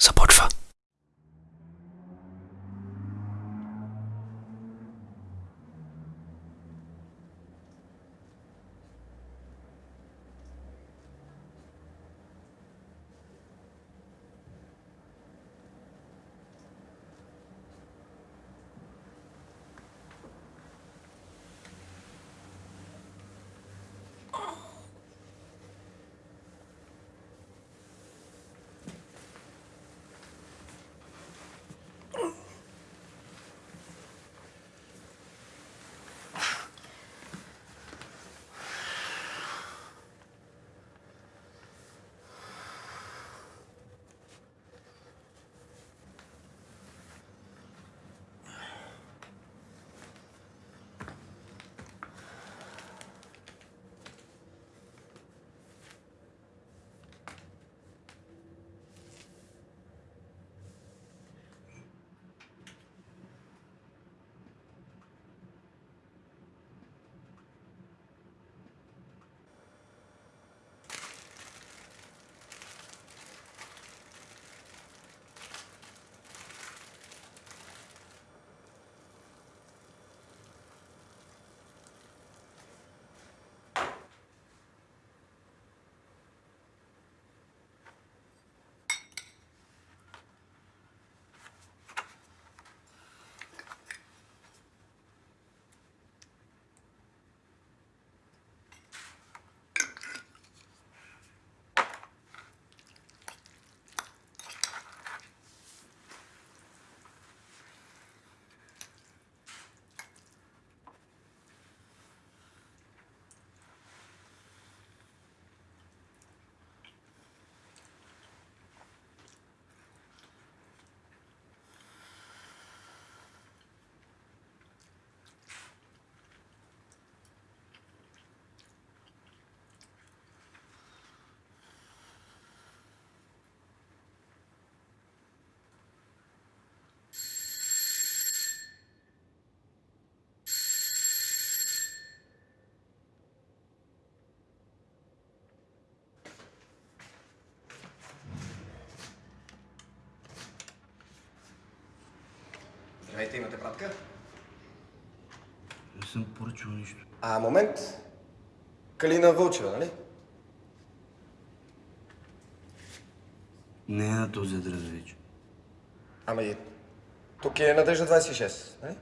support for Здравейте, имате пратка? Не съм поръчал нищо. А, момент. Калина Вълчева, нали? Не е на този адрес вече. Ама и тук е Надежда 26, нали?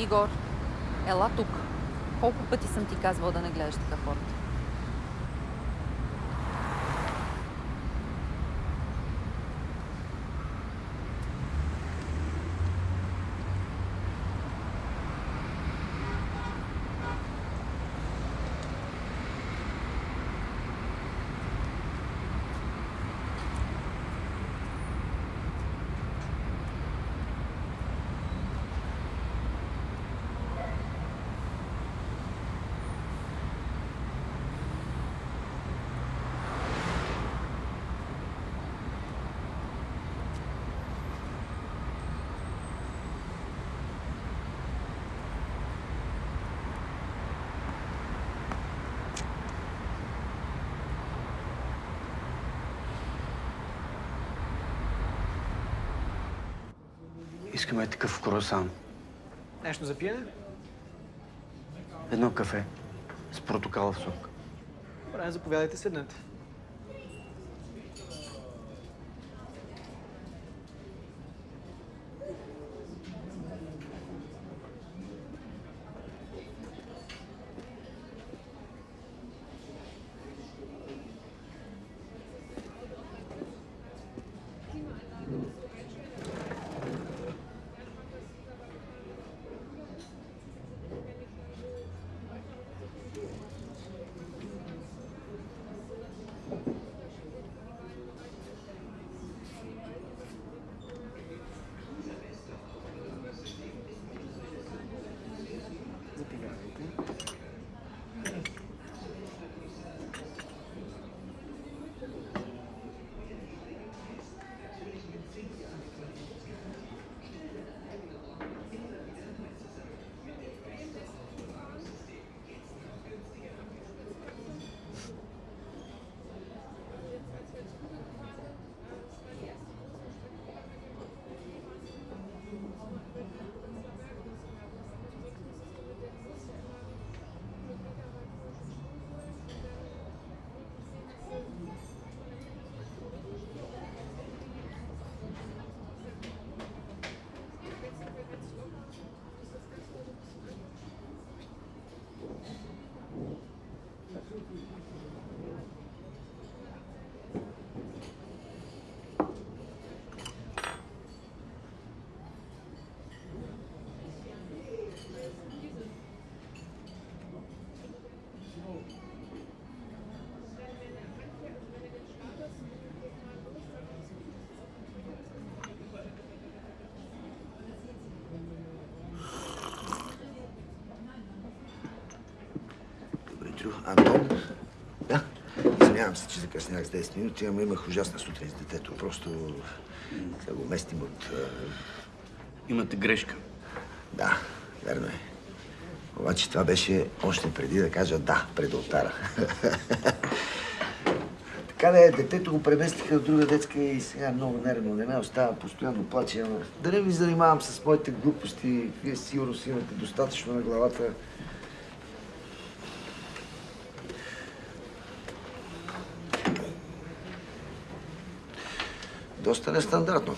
Игор, ела тук. Колко пъти съм ти казвал да не гледаш така хората? Искаме такъв круасан. Нещо за пиене? Едно кафе с протокалов сок. Добре, заповядайте, седнете. Антон? Да. Извинявам се, че закъснях с 10 минути, ама имах ужасна сутрин с детето. Просто да го местим от... Имате грешка. Да, верно е. Обаче това беше още преди да кажа да пред алтара. така да е, детето го преместиха в друга детска и сега много нервно. Не ме остава, постоянно плаче. Ама да не ви занимавам с моите глупости. Вие сигурно си имате достатъчно на главата. Доста нестандартно.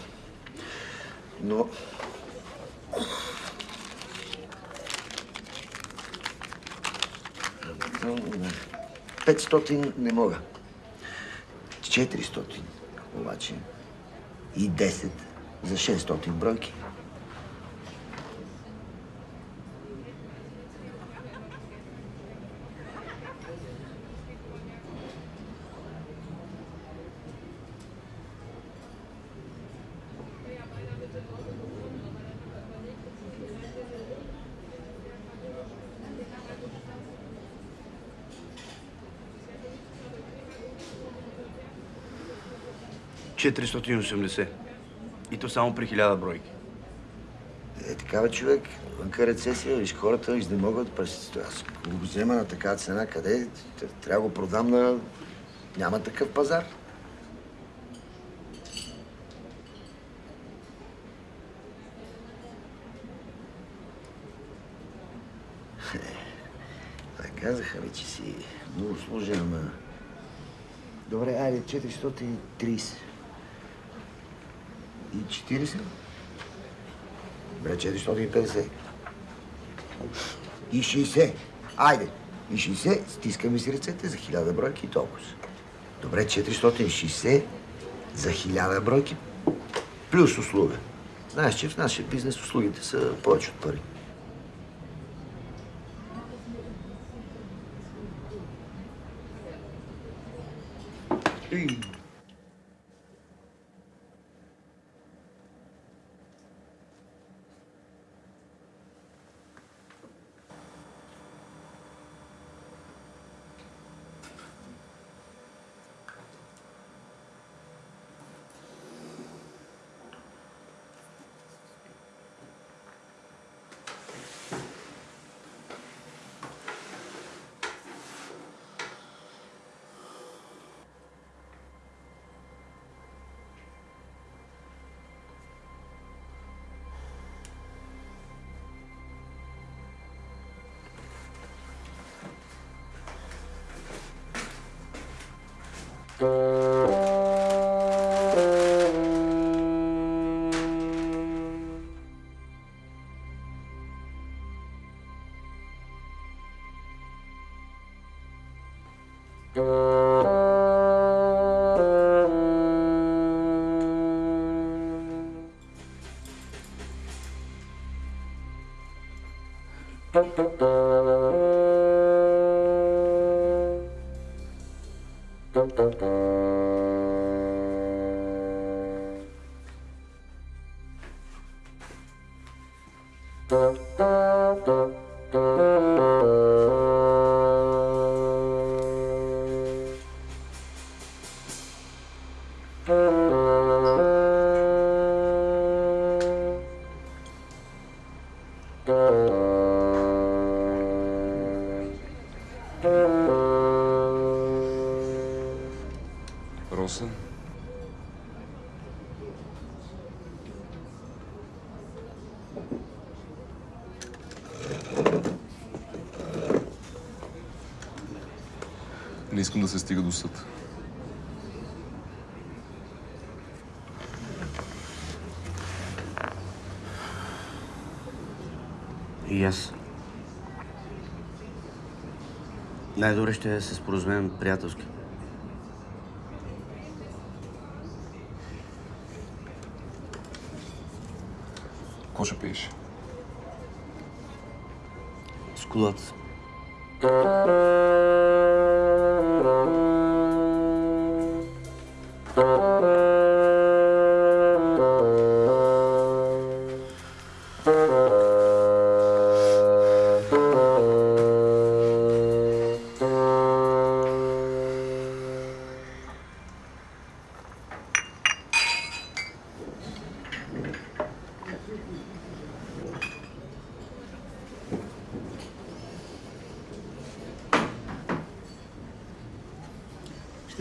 Но... Петстотин не мога. 400 обаче. И 10 за 600 бройки. Четиристотин осемдесет. И то само при хиляда бройки. Е, такава човек, вънка рецесия, виж хората изнемогват през... Аз го взема на такава цена, къде? Трябва да го продам на... Няма такъв пазар. Казаха ми, че си много сложен, ама... Добре, айде, 430. И 40? Добре, 450. И 60. Айде. И 60. Стискаме си ръцете за 1000 бройки и толкова. Добре, 460 за 1000 бройки плюс услуга. Знаеш, че в нашия бизнес услугите са повече от пари. Boop, boop, boop. Искам да се стига до съд. И аз. Най-добре ще се споразумеем приятелски. Какво ще пиеш? С колата.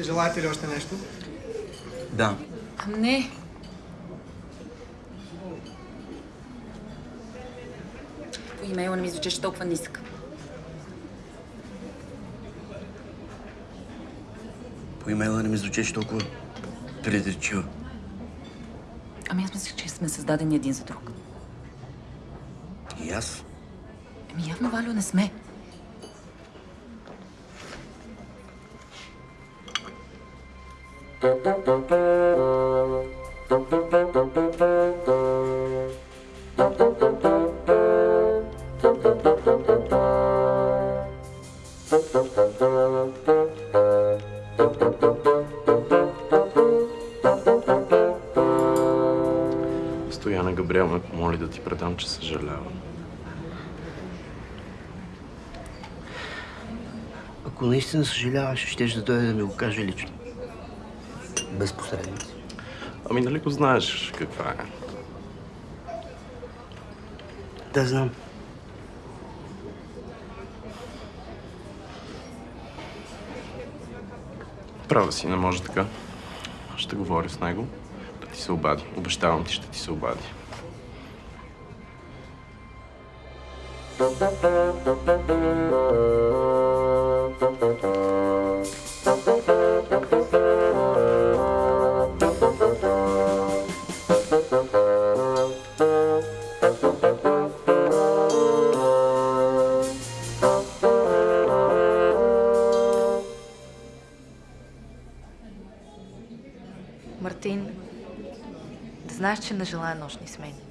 Желаете ли още нещо? Да. А не. По имейла не ми звучеше толкова нисък. По имейла не ми звучеше толкова предречиво. Ами аз мислех, че сме създадени един за друг. И аз. Ами явно, Валю, не сме. Стояна Габриел ме помоли да ти предам, че съжалявам. Ако наистина съжаляваш, ще да дойде да ми го каже лично. Посредници. Ами нали го знаеш каква е? Да, знам. Права си, не може така. Ще говоря с него. Да ти се обади. Обещавам ти, ще ти се обади. Знаеш, че не желая нощни смени.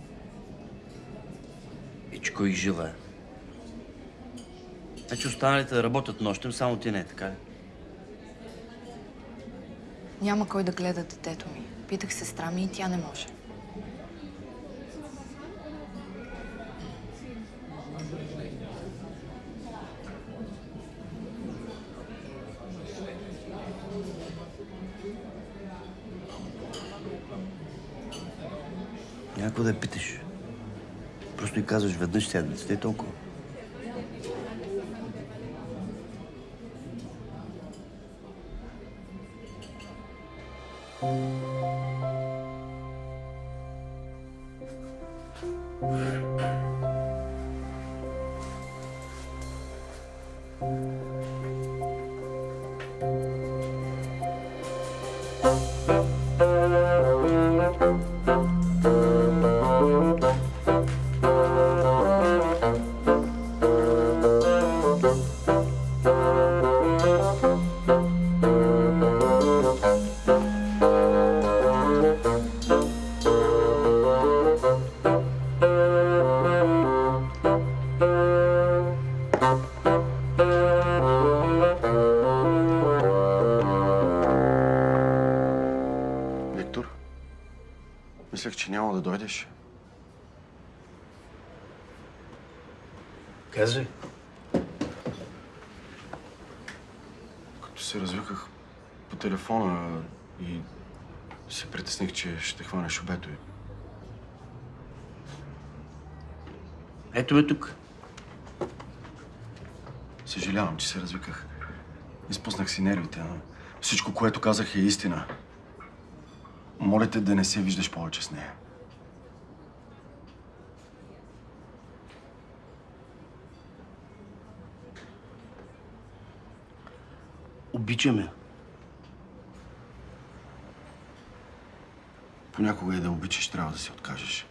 И че кой желая. Значи останалите да работят нощем, само ти не, така ли? Няма кой да гледа детето ми. Питах сестра ми и тя не може. Няма какво да питаш. Просто и казваш веднъж седмицата и толкова. Виктор, че няма да дойдеш. Казвай. Като се развиках по телефона и се притесних, че ще хванеш обето. и- Ето ме тук. Съжалявам, че се развиках. Изпуснах си нервите, но всичко, което казах е истина. Моля те да не се виждаш повече с нея. Обичаме. Понякога и да обичаш, трябва да се откажеш.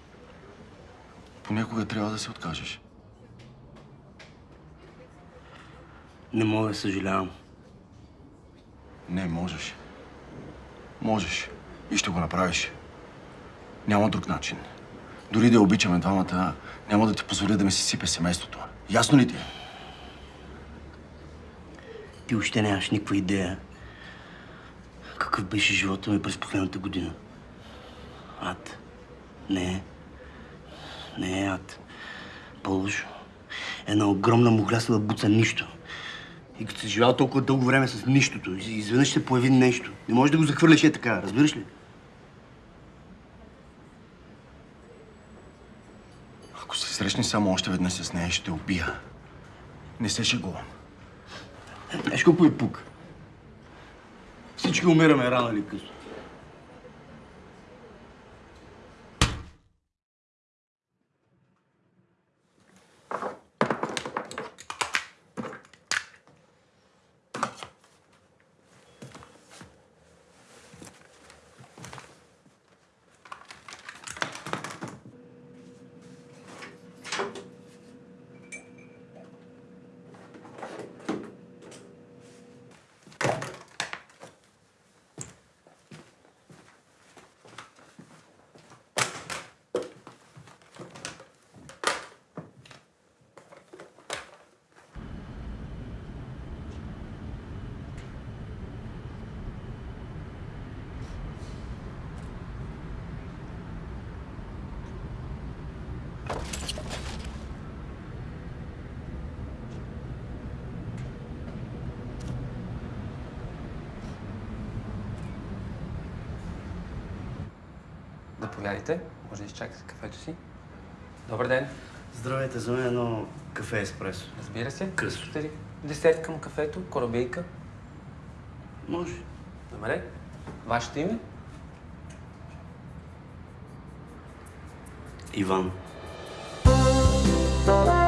Понякога трябва да се откажеш. Не мога, съжалявам. Не, можеш. Можеш. И ще го направиш. Няма друг начин. Дори да обичаме двамата, няма да ти позволя да ми се сипе семейството. Ясно ли ти? е? Ти още нямаш никаква идея какъв беше живота ми през последната година. Ад. Не. Не е ад. По-лошо. Една огромна мухлясала буца нищо. И като си живял толкова дълго време с нищото, из- изведнъж се появи нещо. Не можеш да го захвърляш е така, разбираш ли? Ако се срещнеш само още веднъж с нея, ще те убия. Не се шегувам. Знаеш колко е пук? Всички умираме рано или късно. Заповядайте. Може да изчакате кафето си. Добър ден. Здравейте, за мен едно кафе еспресо. Разбира се. Късо. Десерт към кафето, корабейка. Може. Добре. Вашето име? Иван. Добре.